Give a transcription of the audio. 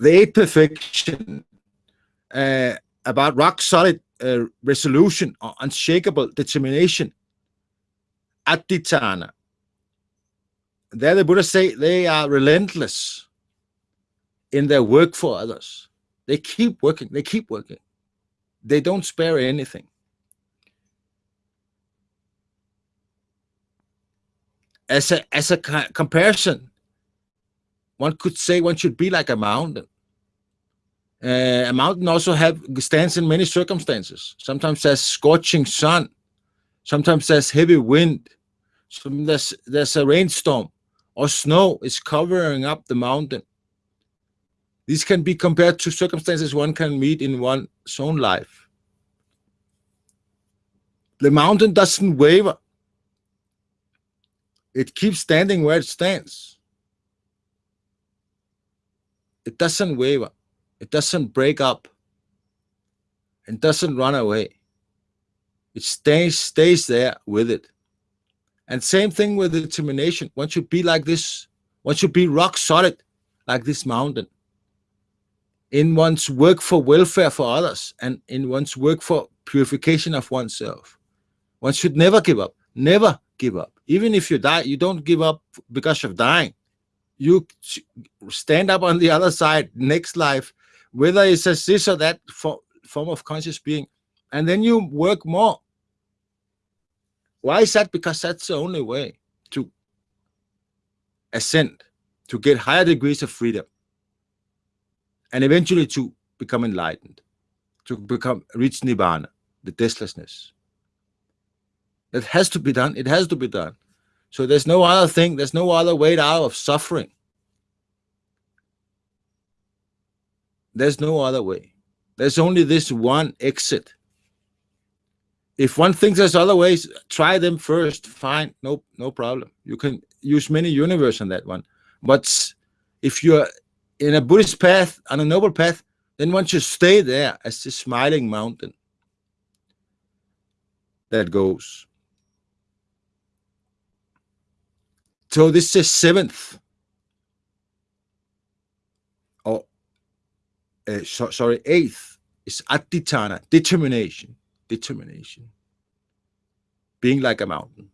the eighth perfection uh, about rock solid uh, resolution or unshakable determination. Adhitthana. There the Buddha say they are relentless in their work for others. They keep working, they keep working. They don't spare anything. As a, as a comparison, one could say one should be like a mountain. Uh, a mountain also have stands in many circumstances. Sometimes there's scorching sun, sometimes there's heavy wind, sometimes there's, there's a rainstorm, or snow is covering up the mountain. These can be compared to circumstances one can meet in one's own life. The mountain doesn't waver. It keeps standing where it stands. It doesn't waver. It doesn't break up. It doesn't run away. It stays, stays there with it. And same thing with determination. One should be like this. One should be rock solid like this mountain. In one's work for welfare for others and in one's work for purification of oneself. One should never give up. Never give up. Even if you die, you don't give up because of dying. You stand up on the other side, next life, whether it's a this or that form of conscious being, and then you work more. Why is that? Because that's the only way to ascend, to get higher degrees of freedom, and eventually to become enlightened, to become reach nirvana, the deathlessness. It has to be done. It has to be done. So there's no other thing. There's no other way out of suffering. There's no other way. There's only this one exit. If one thinks there's other ways, try them first. Fine, no, no problem. You can use many universe on that one. But if you're in a Buddhist path, on a noble path, then one should stay there as the smiling mountain that goes. So this is seventh. Or, uh, so, sorry, eighth is adhitthana, determination, determination. Being like a mountain.